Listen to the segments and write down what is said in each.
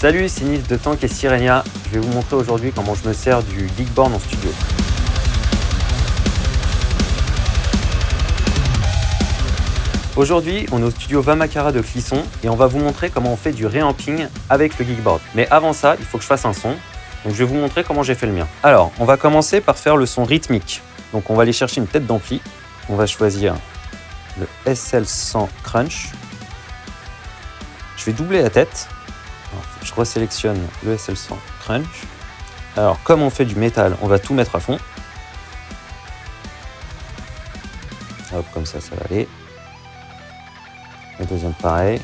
Salut, c'est Nils de Tank et Sirenia. Je vais vous montrer aujourd'hui comment je me sers du Geekboard en studio. Aujourd'hui, on est au studio Vamakara de Clisson et on va vous montrer comment on fait du reamping avec le Geekboard. Mais avant ça, il faut que je fasse un son. Donc je vais vous montrer comment j'ai fait le mien. Alors, on va commencer par faire le son rythmique. Donc on va aller chercher une tête d'ampli. On va choisir le SL100 Crunch. Je vais doubler la tête. Alors, je resélectionne le SL100 Crunch. Alors, comme on fait du métal, on va tout mettre à fond. Hop, comme ça, ça va aller. Le deuxième, pareil.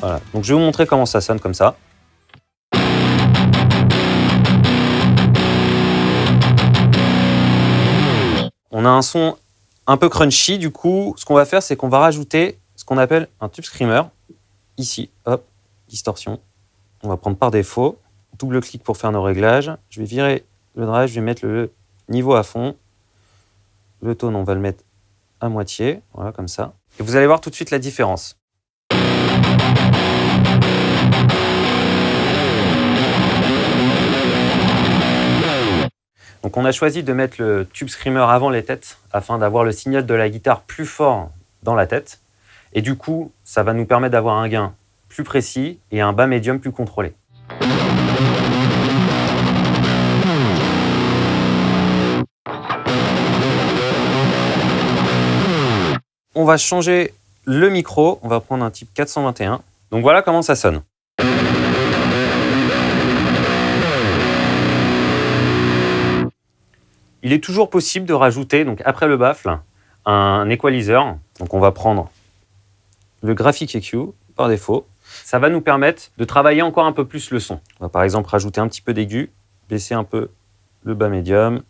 Voilà. Donc, je vais vous montrer comment ça sonne comme ça. On a un son un peu crunchy, du coup, ce qu'on va faire, c'est qu'on va rajouter ce qu'on appelle un tube screamer. Ici, hop, distorsion. On va prendre par défaut. Double-clic pour faire nos réglages. Je vais virer le drive, je vais mettre le niveau à fond. Le tone, on va le mettre à moitié, voilà, comme ça. Et vous allez voir tout de suite la différence. Donc on a choisi de mettre le tube screamer avant les têtes afin d'avoir le signal de la guitare plus fort dans la tête. Et du coup, ça va nous permettre d'avoir un gain plus précis et un bas médium plus contrôlé. On va changer le micro, on va prendre un type 421. Donc voilà comment ça sonne. Il est toujours possible de rajouter, donc après le baffle, un equalizer. Donc on va prendre le Graphic EQ par défaut. Ça va nous permettre de travailler encore un peu plus le son. On va par exemple rajouter un petit peu d'aigu, baisser un peu le bas médium.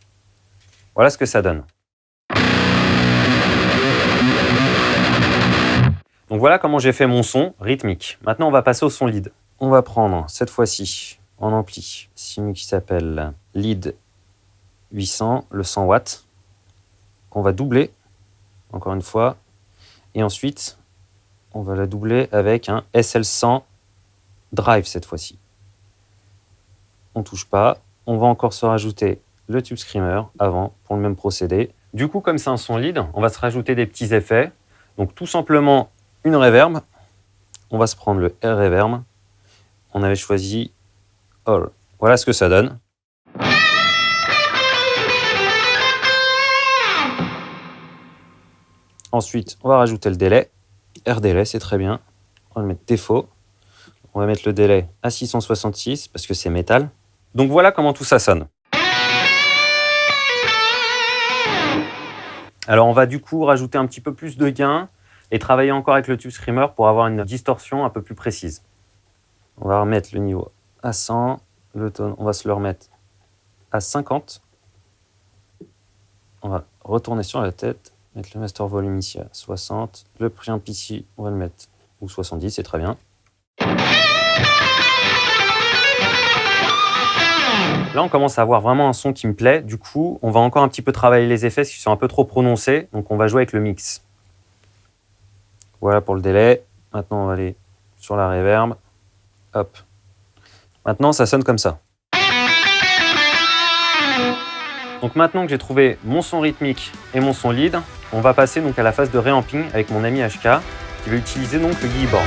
Voilà ce que ça donne. Donc voilà comment j'ai fait mon son rythmique. Maintenant, on va passer au son lead. On va prendre cette fois-ci en ampli, signe qui s'appelle lead 800, le 100 watts, qu'on va doubler, encore une fois. Et ensuite, on va la doubler avec un SL100 drive cette fois-ci. On touche pas. On va encore se rajouter le tube screamer avant pour le même procédé. Du coup, comme c'est un son lead, on va se rajouter des petits effets. Donc tout simplement une reverb. On va se prendre le R reverb. On avait choisi All. Voilà ce que ça donne. Ensuite, on va rajouter le délai. R délai, c'est très bien. On va le mettre défaut. On va mettre le délai à 666 parce que c'est métal. Donc voilà comment tout ça sonne. Alors on va du coup rajouter un petit peu plus de gain et travailler encore avec le tube screamer pour avoir une distorsion un peu plus précise. On va remettre le niveau à 100, le tone, on va se le remettre à 50. On va retourner sur la tête, mettre le master volume ici à 60, le preamp ici, on va le mettre ou 70, c'est très bien. Là, on commence à avoir vraiment un son qui me plaît. Du coup, on va encore un petit peu travailler les effets qui sont un peu trop prononcés. Donc, on va jouer avec le mix. Voilà pour le délai. Maintenant, on va aller sur la reverb. Hop. Maintenant, ça sonne comme ça. Donc maintenant que j'ai trouvé mon son rythmique et mon son lead, on va passer donc à la phase de reamping avec mon ami HK qui va utiliser donc le Gearboard.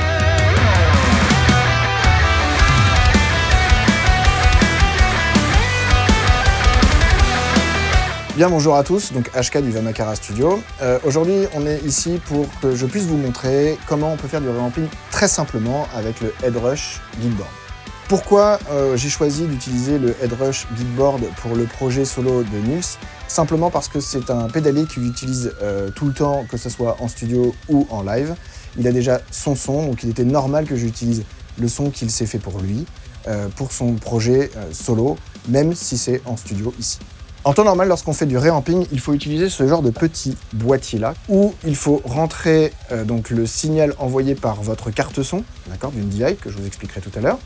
Bien bonjour à tous, donc HK du Vamakara Studio. Euh, Aujourd'hui on est ici pour que je puisse vous montrer comment on peut faire du revamping très simplement avec le Headrush Geekboard. Pourquoi euh, j'ai choisi d'utiliser le Headrush Geekboard pour le projet solo de Nils? Simplement parce que c'est un pédalier qu'il utilise euh, tout le temps, que ce soit en studio ou en live. Il a déjà son son, donc il était normal que j'utilise le son qu'il s'est fait pour lui, euh, pour son projet solo, même si c'est en studio ici. En temps normal, lorsqu'on fait du reamping, il faut utiliser ce genre de petit boîtier-là, où il faut rentrer donc le signal envoyé par votre carte son, d'accord, d'une DI, que je vous expliquerai tout à l'heure,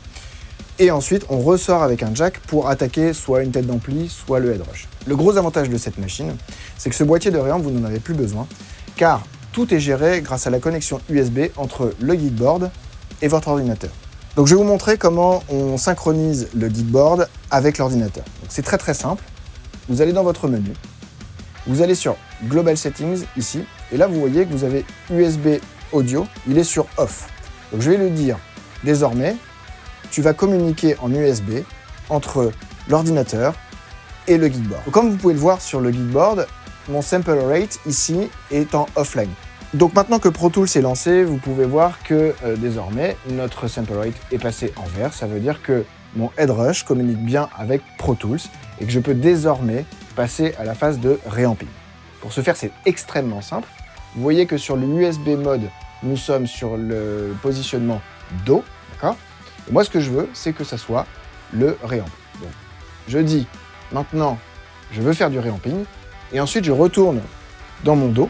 et ensuite on ressort avec un jack pour attaquer soit une tête d'ampli, soit le headrush. Le gros avantage de cette machine, c'est que ce boîtier de réamp, vous n'en avez plus besoin, car tout est géré grâce à la connexion USB entre le Geekboard et votre ordinateur. Donc je vais vous montrer comment on synchronise le Geekboard avec l'ordinateur. C'est très très simple. Vous allez dans votre menu, vous allez sur Global Settings ici, et là vous voyez que vous avez USB audio, il est sur Off. Donc je vais lui dire, désormais, tu vas communiquer en USB entre l'ordinateur et le Geekboard. comme vous pouvez le voir sur le Geekboard, mon sample rate ici est en offline. Donc maintenant que Pro Tools est lancé, vous pouvez voir que euh, désormais notre sample rate est passé en vert. Ça veut dire que mon headrush communique bien avec Pro Tools et que je peux désormais passer à la phase de réamping. Pour ce faire, c'est extrêmement simple. Vous voyez que sur le USB mode, nous sommes sur le positionnement Do, d'accord? Moi, ce que je veux, c'est que ça soit le réamp. Je dis maintenant, je veux faire du réamping, et ensuite je retourne dans mon Do.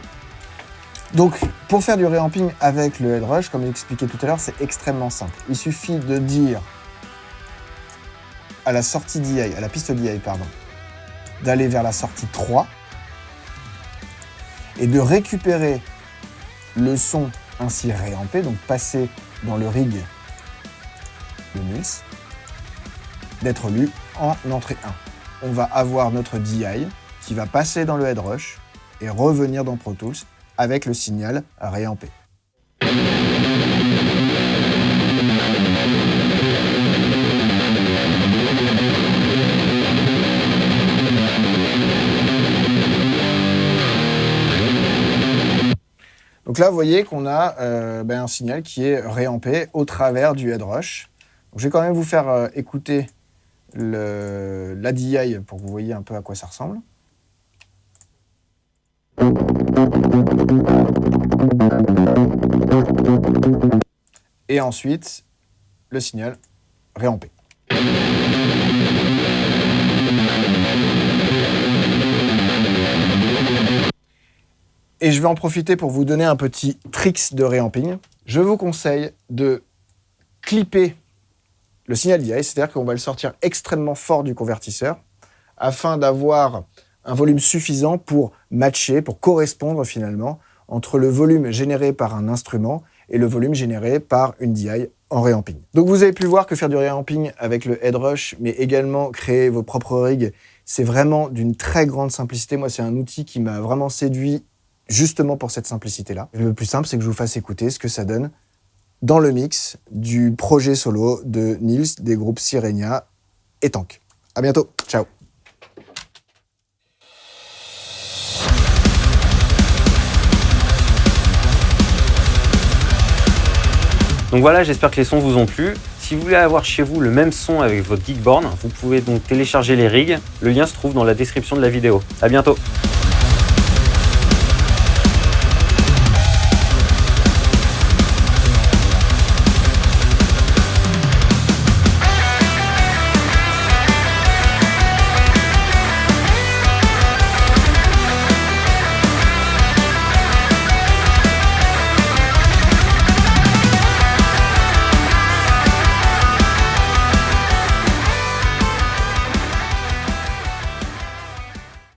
Donc, pour faire du réamping avec le headrush, comme expliqué tout à l'heure, c'est extrêmement simple. Il suffit de dire à la sortie DI, à la piste DI, pardon, d'aller vers la sortie 3 et de récupérer le son ainsi réampé, donc passer dans le rig d'être lu en entrée 1. On va avoir notre DI qui va passer dans le headrush et revenir dans Pro Tools avec le signal réampé. Donc là, vous voyez qu'on a euh, ben, un signal qui est réampé au travers du headrush. Je vais quand même vous faire euh, écouter l'ADI pour que vous voyez un peu à quoi ça ressemble. Et ensuite, le signal réampé. Et je vais en profiter pour vous donner un petit tricks de réamping. Je vous conseille de clipper le signal DI, c'est-à-dire qu'on va le sortir extrêmement fort du convertisseur afin d'avoir un volume suffisant pour matcher, pour correspondre finalement entre le volume généré par un instrument et le volume généré par une DI en réamping. Donc vous avez pu voir que faire du réamping avec le headrush, mais également créer vos propres rigs, c'est vraiment d'une très grande simplicité. Moi, c'est un outil qui m'a vraiment séduit justement pour cette simplicité-là. Le plus simple, c'est que je vous fasse écouter ce que ça donne dans le mix du projet solo de Nils des groupes Sirenia et Tank. À bientôt, ciao Donc voilà, j'espère que les sons vous ont plu. Si vous voulez avoir chez vous le même son avec votre Geekborn, vous pouvez donc télécharger les rigs. Le lien se trouve dans la description de la vidéo. À bientôt